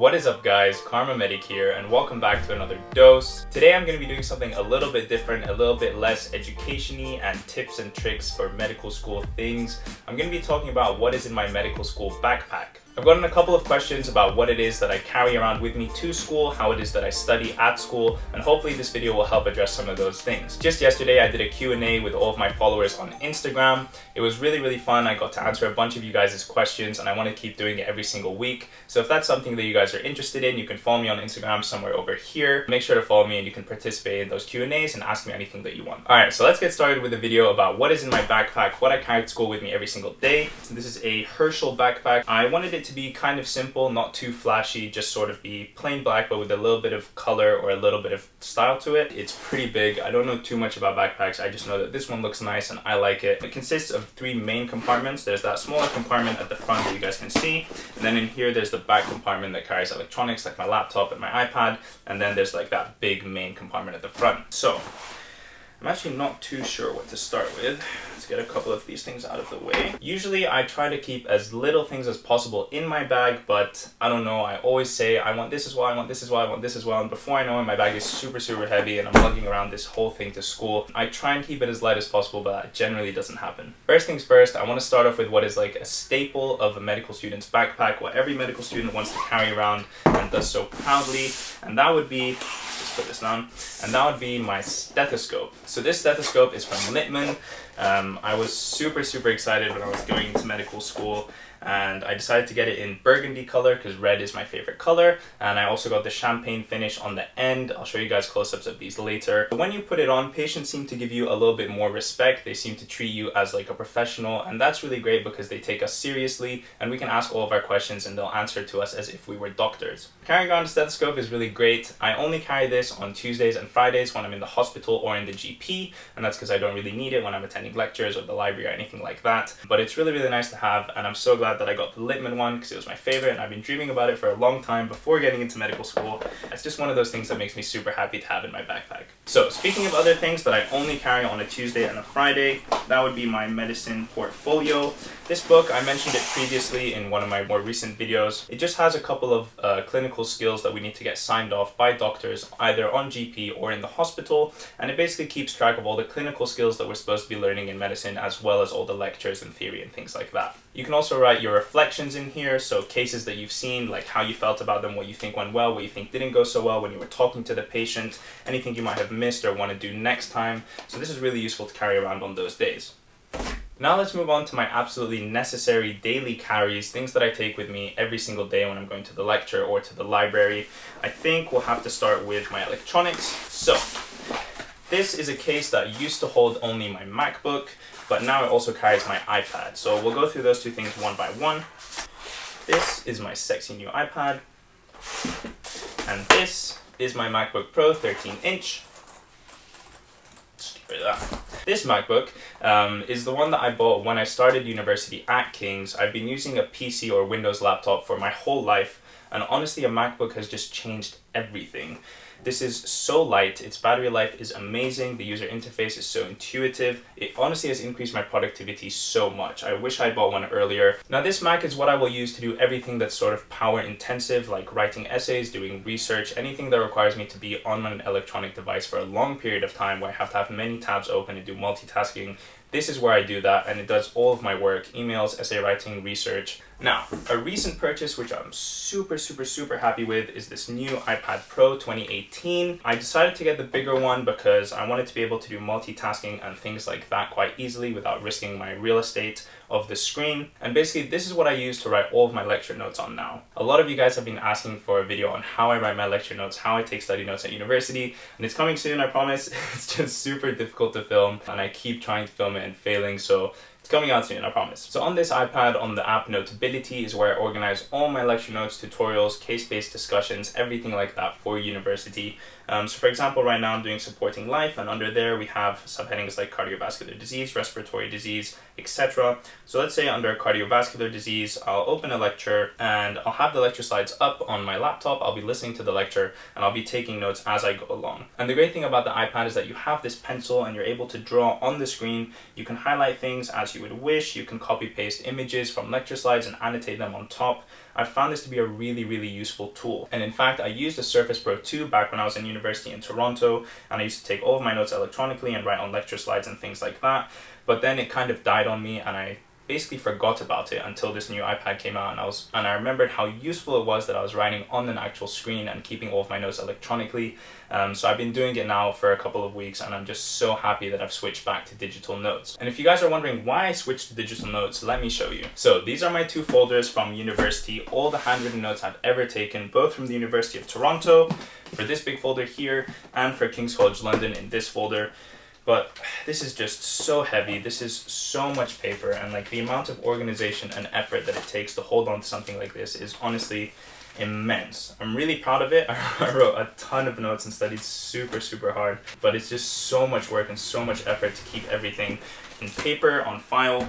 What is up guys, Karma Medic here and welcome back to another dose. Today I'm going to be doing something a little bit different, a little bit less education-y and tips and tricks for medical school things. I'm going to be talking about what is in my medical school backpack. I've gotten a couple of questions about what it is that I carry around with me to school, how it is that I study at school, and hopefully this video will help address some of those things. Just yesterday I did a Q&A with all of my followers on Instagram. It was really, really fun. I got to answer a bunch of you guys' questions and I want to keep doing it every single week. So if that's something that you guys are interested in, you can follow me on Instagram somewhere over here. Make sure to follow me and you can participate in those Q&As and ask me anything that you want. Alright, so let's get started with a video about what is in my backpack, what I carry to school with me every single day. So this is a Herschel backpack. I wanted it to be kind of simple, not too flashy, just sort of be plain black but with a little bit of color or a little bit of style to it. It's pretty big. I don't know too much about backpacks. I just know that this one looks nice and I like it. It consists of three main compartments. There's that smaller compartment at the front that you guys can see. And then in here there's the back compartment that carries electronics like my laptop and my iPad. And then there's like that big main compartment at the front. So I'm actually not too sure what to start with. Let's get a couple of these things out of the way. Usually I try to keep as little things as possible in my bag, but I don't know, I always say I want this as well, I want this as well, I want this as well, and before I know it, my bag is super, super heavy and I'm lugging around this whole thing to school. I try and keep it as light as possible, but that generally doesn't happen. First things first, I want to start off with what is like a staple of a medical student's backpack, what every medical student wants to carry around and does so proudly, and that would be put this down, and that would be my stethoscope. So this stethoscope is from Littmann. Um, I was super, super excited when I was going into medical school and I decided to get it in burgundy color because red is my favorite color and I also got the champagne finish on the end. I'll show you guys close-ups of these later. When you put it on, patients seem to give you a little bit more respect. They seem to treat you as like a professional and that's really great because they take us seriously and we can ask all of our questions and they'll answer to us as if we were doctors. Carrying around a stethoscope is really great. I only carry this on Tuesdays and Fridays when I'm in the hospital or in the GP and that's because I don't really need it when I'm attending lectures or the library or anything like that. But it's really, really nice to have and I'm so glad that I got the Littmann one because it was my favorite and I've been dreaming about it for a long time before getting into medical school. It's just one of those things that makes me super happy to have in my backpack. So speaking of other things that I only carry on a Tuesday and a Friday, that would be my medicine portfolio. This book, I mentioned it previously in one of my more recent videos. It just has a couple of uh, clinical skills that we need to get signed off by doctors either on GP or in the hospital and it basically keeps track of all the clinical skills that we're supposed to be learning in medicine as well as all the lectures and theory and things like that. You can also write your reflections in here, so cases that you've seen, like how you felt about them, what you think went well, what you think didn't go so well when you were talking to the patient, anything you might have missed or want to do next time. So this is really useful to carry around on those days. Now let's move on to my absolutely necessary daily carries, things that I take with me every single day when I'm going to the lecture or to the library. I think we'll have to start with my electronics. So, this is a case that used to hold only my MacBook, but now it also carries my iPad. So we'll go through those two things one by one. This is my sexy new iPad. And this is my MacBook Pro 13 inch. This MacBook um, is the one that I bought when I started university at King's. I've been using a PC or Windows laptop for my whole life and honestly a MacBook has just changed everything. This is so light, its battery life is amazing, the user interface is so intuitive. It honestly has increased my productivity so much. I wish I bought one earlier. Now this Mac is what I will use to do everything that's sort of power intensive, like writing essays, doing research, anything that requires me to be on an electronic device for a long period of time where I have to have many tabs open and do multitasking. This is where I do that and it does all of my work, emails, essay writing, research, now, a recent purchase which I'm super, super, super happy with is this new iPad Pro 2018. I decided to get the bigger one because I wanted to be able to do multitasking and things like that quite easily without risking my real estate of the screen. And basically, this is what I use to write all of my lecture notes on now. A lot of you guys have been asking for a video on how I write my lecture notes, how I take study notes at university, and it's coming soon, I promise. it's just super difficult to film, and I keep trying to film it and failing, so coming out soon, I promise. So on this iPad, on the app Notability is where I organize all my lecture notes, tutorials, case-based discussions, everything like that for university. Um, so for example, right now I'm doing supporting life and under there we have subheadings like cardiovascular disease, respiratory disease, etc. So let's say under cardiovascular disease, I'll open a lecture and I'll have the lecture slides up on my laptop. I'll be listening to the lecture and I'll be taking notes as I go along. And the great thing about the iPad is that you have this pencil and you're able to draw on the screen. You can highlight things as you would wish. You can copy paste images from lecture slides and annotate them on top. I found this to be a really, really useful tool. And in fact, I used the Surface Pro 2 back when I was in university in Toronto, and I used to take all of my notes electronically and write on lecture slides and things like that. But then it kind of died on me and I basically forgot about it until this new iPad came out and I was and I remembered how useful it was that I was writing on an actual screen and keeping all of my notes electronically. Um, so I've been doing it now for a couple of weeks and I'm just so happy that I've switched back to digital notes. And if you guys are wondering why I switched to digital notes, let me show you. So these are my two folders from university, all the handwritten notes I've ever taken, both from the University of Toronto, for this big folder here, and for King's College London in this folder but this is just so heavy. This is so much paper and like the amount of organization and effort that it takes to hold on to something like this is honestly immense. I'm really proud of it. I wrote a ton of notes and studied super super hard but it's just so much work and so much effort to keep everything in paper on file.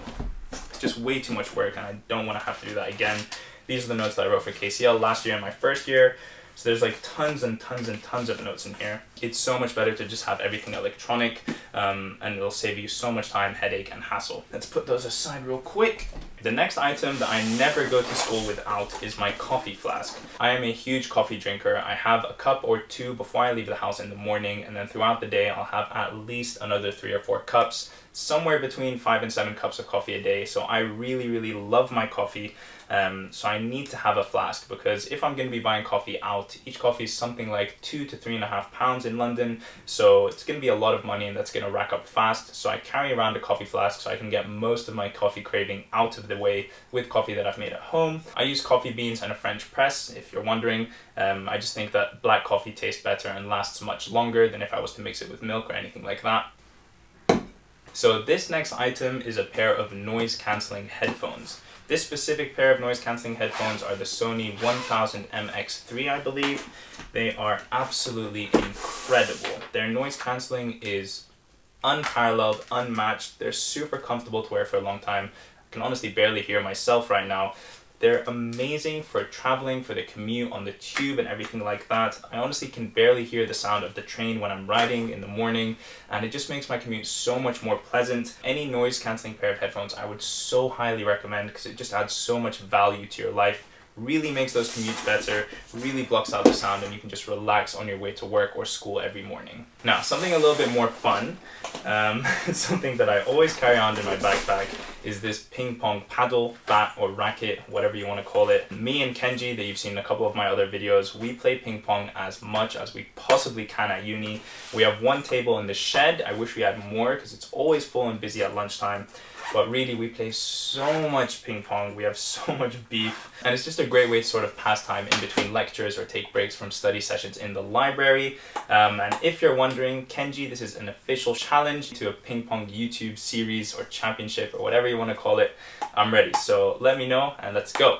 It's just way too much work and i don't want to have to do that again. These are the notes that i wrote for kcl last year in my first year so there's like tons and tons and tons of notes in here. It's so much better to just have everything electronic um, and it'll save you so much time, headache and hassle. Let's put those aside real quick. The next item that I never go to school without is my coffee flask. I am a huge coffee drinker. I have a cup or two before I leave the house in the morning and then throughout the day I'll have at least another three or four cups somewhere between five and seven cups of coffee a day. So I really, really love my coffee. Um, so I need to have a flask because if I'm going to be buying coffee out, each coffee is something like two to three and a half pounds in London. So it's going to be a lot of money and that's going to rack up fast. So I carry around a coffee flask so I can get most of my coffee craving out of the way with coffee that I've made at home. I use coffee beans and a French press, if you're wondering. Um, I just think that black coffee tastes better and lasts much longer than if I was to mix it with milk or anything like that. So this next item is a pair of noise cancelling headphones. This specific pair of noise cancelling headphones are the Sony 1000 MX3 I believe. They are absolutely incredible. Their noise cancelling is unparalleled, unmatched. They're super comfortable to wear for a long time. I can honestly barely hear myself right now. They're amazing for traveling, for the commute on the tube and everything like that. I honestly can barely hear the sound of the train when I'm riding in the morning and it just makes my commute so much more pleasant. Any noise cancelling pair of headphones I would so highly recommend because it just adds so much value to your life really makes those commutes better, really blocks out the sound, and you can just relax on your way to work or school every morning. Now, something a little bit more fun, um, something that I always carry on in my backpack is this ping pong paddle, bat, or racket, whatever you want to call it. Me and Kenji, that you've seen in a couple of my other videos, we play ping pong as much as we possibly can at uni. We have one table in the shed. I wish we had more because it's always full and busy at lunchtime. But really, we play so much ping pong, we have so much beef, and it's just a great way to sort of pass time in between lectures or take breaks from study sessions in the library. Um, and if you're wondering, Kenji, this is an official challenge to a ping pong YouTube series or championship or whatever you want to call it. I'm ready, so let me know and let's go.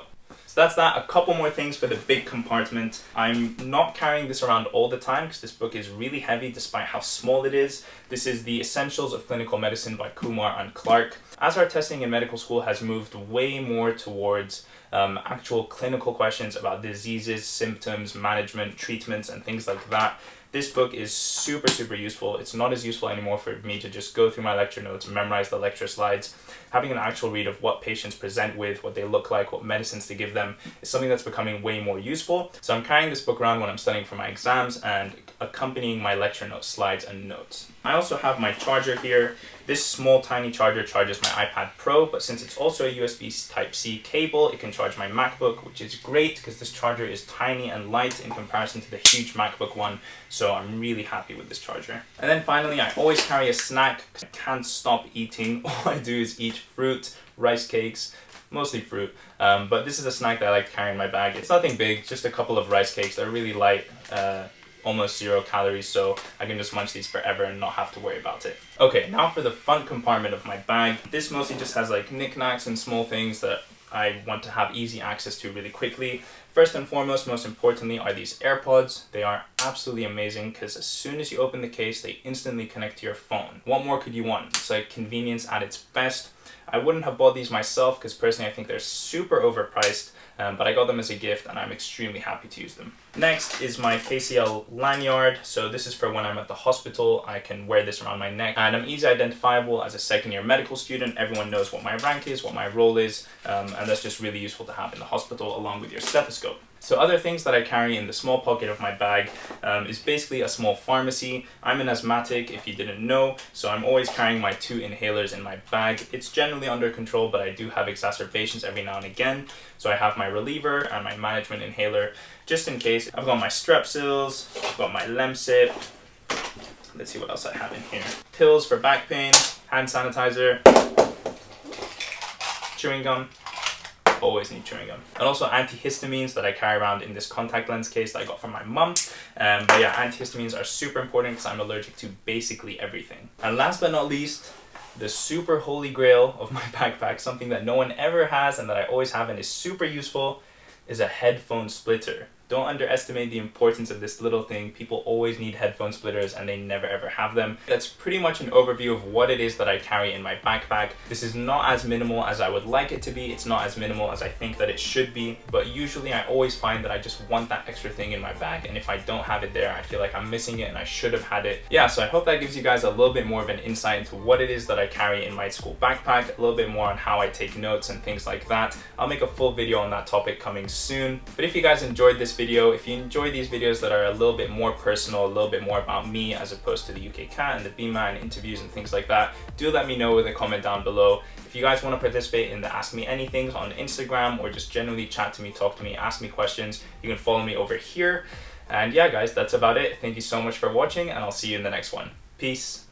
So that's that. A couple more things for the big compartment. I'm not carrying this around all the time because this book is really heavy despite how small it is. This is The Essentials of Clinical Medicine by Kumar and Clark. As our testing in medical school has moved way more towards um, actual clinical questions about diseases, symptoms, management, treatments, and things like that, this book is super, super useful. It's not as useful anymore for me to just go through my lecture notes, memorize the lecture slides. Having an actual read of what patients present with, what they look like, what medicines to give them is something that's becoming way more useful. So I'm carrying this book around when I'm studying for my exams and accompanying my lecture notes, slides, and notes. I also have my charger here. This small tiny charger charges my iPad Pro, but since it's also a USB Type-C cable, it can charge my MacBook, which is great because this charger is tiny and light in comparison to the huge MacBook one, so I'm really happy with this charger. And then finally, I always carry a snack because I can't stop eating. All I do is eat fruit, rice cakes, mostly fruit. Um, but this is a snack that I like to carry in my bag. It's nothing big, just a couple of rice cakes. They're really light. Uh, almost zero calories so I can just munch these forever and not have to worry about it. Okay, now for the front compartment of my bag. This mostly just has like knickknacks and small things that I want to have easy access to really quickly. First and foremost, most importantly, are these AirPods. They are absolutely amazing because as soon as you open the case, they instantly connect to your phone. What more could you want? It's like convenience at its best. I wouldn't have bought these myself because personally I think they're super overpriced um, but I got them as a gift and I'm extremely happy to use them. Next is my KCL lanyard. So this is for when I'm at the hospital. I can wear this around my neck and I'm easy identifiable as a second year medical student. Everyone knows what my rank is, what my role is, um, and that's just really useful to have in the hospital along with your stethoscope. So other things that I carry in the small pocket of my bag um, is basically a small pharmacy. I'm an asthmatic if you didn't know, so I'm always carrying my two inhalers in my bag. It's generally under control, but I do have exacerbations every now and again. So I have my reliever and my management inhaler just in case. I've got my Strepsils, I've got my Lemsip. Let's see what else I have in here. Pills for back pain, hand sanitizer, chewing gum, always need chewing gum. And also antihistamines that I carry around in this contact lens case that I got from my mum. Um, but yeah, antihistamines are super important because I'm allergic to basically everything. And last but not least, the super holy grail of my backpack, something that no one ever has and that I always have and is super useful, is a headphone splitter. Don't underestimate the importance of this little thing. People always need headphone splitters and they never ever have them. That's pretty much an overview of what it is that I carry in my backpack. This is not as minimal as I would like it to be. It's not as minimal as I think that it should be, but usually I always find that I just want that extra thing in my bag and if I don't have it there, I feel like I'm missing it and I should have had it. Yeah, so I hope that gives you guys a little bit more of an insight into what it is that I carry in my school backpack, a little bit more on how I take notes and things like that. I'll make a full video on that topic coming soon. But if you guys enjoyed this video, video. If you enjoy these videos that are a little bit more personal, a little bit more about me as opposed to the UKCAT and the BMA and interviews and things like that, do let me know with a comment down below. If you guys want to participate in the Ask Me Anything on Instagram or just generally chat to me, talk to me, ask me questions, you can follow me over here. And yeah, guys, that's about it. Thank you so much for watching and I'll see you in the next one. Peace.